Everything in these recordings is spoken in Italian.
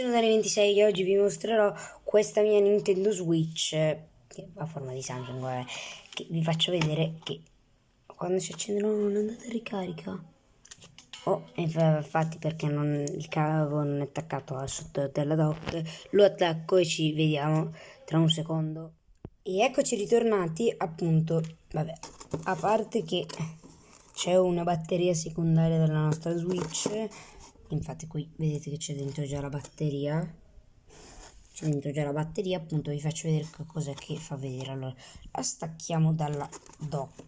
sono Dani26 e oggi vi mostrerò questa mia Nintendo Switch che ha forma di Samsung, vabbè, che vi faccio vedere che quando si accendono non andate a ricarica. Oh, infatti perché non, il cavo non è attaccato al sotto della dock, lo attacco e ci vediamo tra un secondo. E eccoci ritornati, appunto, vabbè, a parte che c'è una batteria secondaria della nostra Switch infatti qui vedete che c'è dentro già la batteria. C'è dentro già la batteria appunto vi faccio vedere che cos'è che fa vedere. Allora la stacchiamo dalla dock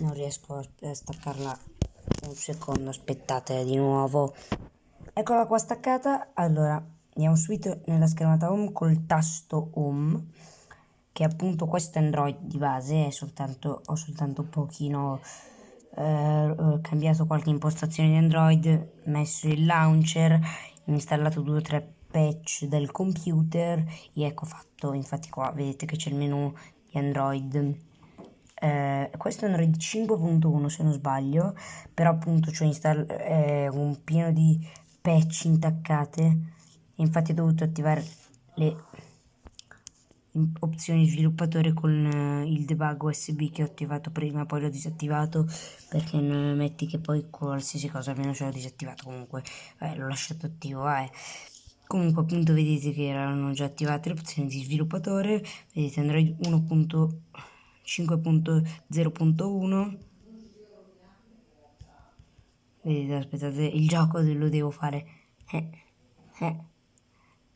non riesco a staccarla un secondo aspettate di nuovo. Eccola qua staccata. Allora andiamo subito nella schermata home col tasto home che appunto questo Android di base soltanto ho soltanto un pochino eh, cambiato qualche impostazione di Android, messo il launcher, installato due o tre patch del computer e ecco fatto, infatti qua vedete che c'è il menu di Android. Eh, questo è Android 5.1 se non sbaglio, però appunto c'è eh, un pieno di patch intaccate, infatti ho dovuto attivare le opzioni sviluppatore con uh, il debug USB che ho attivato prima poi l'ho disattivato perché non metti che poi qualsiasi cosa almeno ce l'ho disattivato comunque eh, l'ho lasciato attivo eh. comunque appunto vedete che erano già attivate le opzioni di sviluppatore vedete Android 1.5.0.1 vedete aspettate il gioco lo devo fare eh, eh.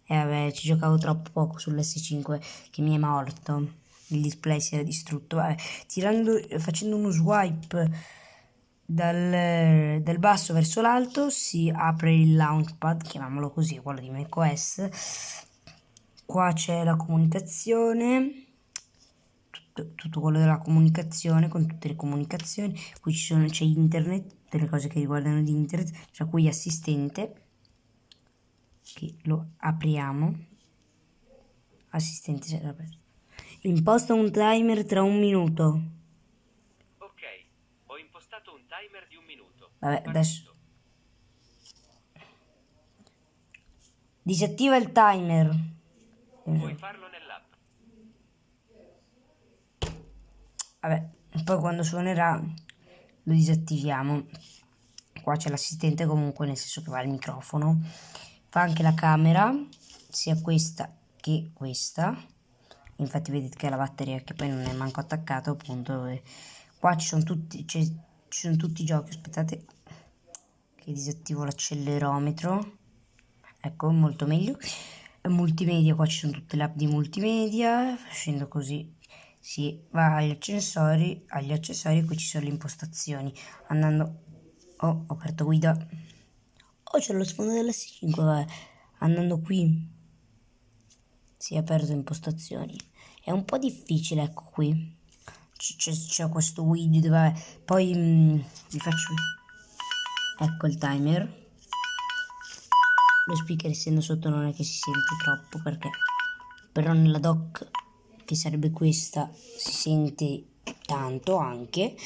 E vabbè, ci giocavo troppo poco sull'S5 che mi è morto. Il display si era distrutto. Vabbè, tirando, facendo uno swipe dal, dal basso verso l'alto si apre il launchpad, chiamiamolo così, quello di macOS. Qua c'è la comunicazione. Tutto, tutto, quello della comunicazione con tutte le comunicazioni qui c'è internet delle cose che riguardano di internet tra cui assistente che lo apriamo. Assistente sarà aperto imposta un timer tra un minuto. Ok ho impostato un timer di un minuto. Vabbè adesso. Disattiva il timer. Puoi farlo nell'app? Vabbè poi quando suonerà lo disattiviamo. Qua c'è l'assistente comunque nel senso che va il microfono fa anche la camera sia questa che questa. Infatti vedete che la batteria che poi non è manco attaccato appunto qua ci sono tutti ci sono tutti i giochi aspettate che disattivo l'accelerometro. Ecco molto meglio. Multimedia qua ci sono tutte le app di multimedia facendo così. Si va agli accessori agli accessori qui ci sono le impostazioni. Andando oh, ho aperto guida Oh, c'è lo sfondo della 5 vabbè. Andando qui si è aperto impostazioni. È un po' difficile, ecco qui. C'è questo widget, vabbè. Poi mh, mm, vi faccio... Ecco il timer. Lo speaker essendo sotto non è che si sente troppo perché... Però nella dock, che sarebbe questa, si sente tanto anche.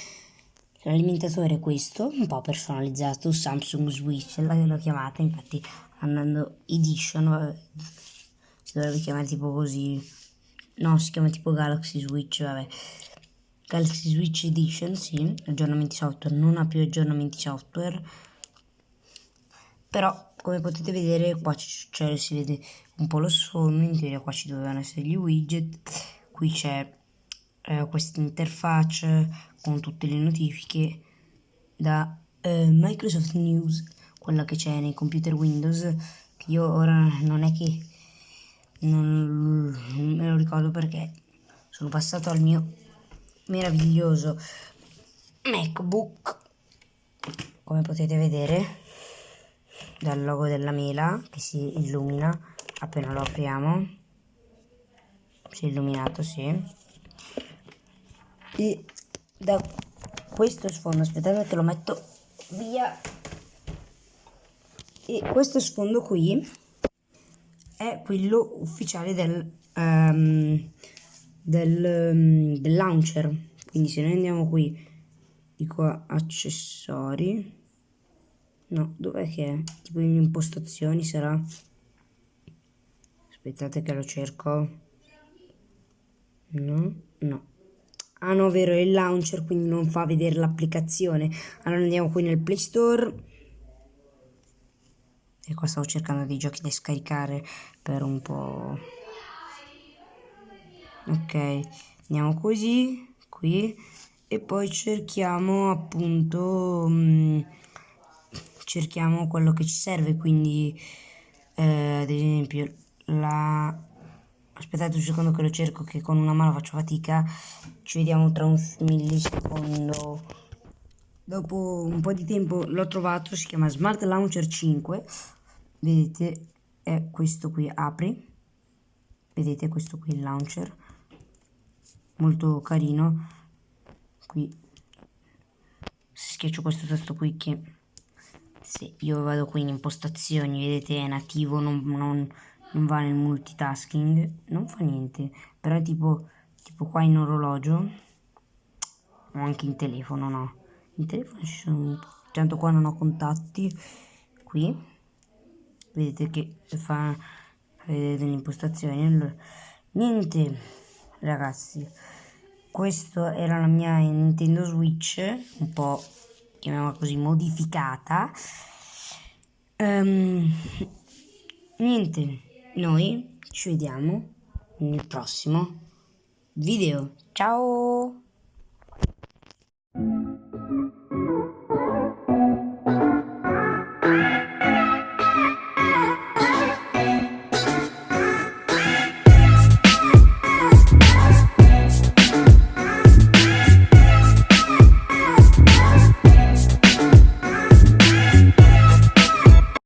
L'alimentatore è questo, un po' personalizzato, Samsung Switch, l'ho chiamata, infatti andando edition, si dovrebbe chiamare tipo così, no si chiama tipo Galaxy Switch, vabbè, Galaxy Switch Edition, sì, aggiornamenti software, non ha più aggiornamenti software, però come potete vedere qua cioè, si vede un po' lo sfondo, in teoria qua ci dovevano essere gli widget, qui c'è eh, questa interfaccia con tutte le notifiche da eh, Microsoft News, quella che c'è nei computer Windows, che io ora non è che non, me lo ricordo perché sono passato al mio meraviglioso MacBook, come potete vedere dal logo della mela che si illumina appena lo apriamo. Si è illuminato sì e da questo sfondo aspettate che lo metto via e questo sfondo qui è quello ufficiale del, um, del, um, del launcher quindi se noi andiamo qui dico accessori No, dov'è che è? Tipo in impostazioni sarà... Aspettate che lo cerco. No, no. Ah no, vero, è il launcher, quindi non fa vedere l'applicazione. Allora andiamo qui nel Play Store. E qua stavo cercando dei giochi da scaricare per un po'... Ok, andiamo così, qui. E poi cerchiamo appunto... Mh, mm, cerchiamo quello che ci serve, quindi... Eh, ad esempio la aspettate un secondo che lo cerco che con una mano faccio fatica. Ci vediamo tra un millisecondo. Dopo un po' di tempo l'ho trovato si chiama Smart Launcher 5 vedete è questo qui apri. Vedete questo qui il launcher. Molto carino. Qui. Schiaccio questo tasto qui che se io vado qui in impostazioni vedete è nativo non, non non va nel multitasking, non fa niente, però è tipo, tipo qua in orologio o anche in telefono, no. In telefono ci sono, tanto qua non ho contatti, qui, vedete che fa, vedete le impostazioni, allora, niente ragazzi, questa era la mia Nintendo Switch, un po' chiamiamola così modificata, um, niente noi ci vediamo nel prossimo video. Ciao!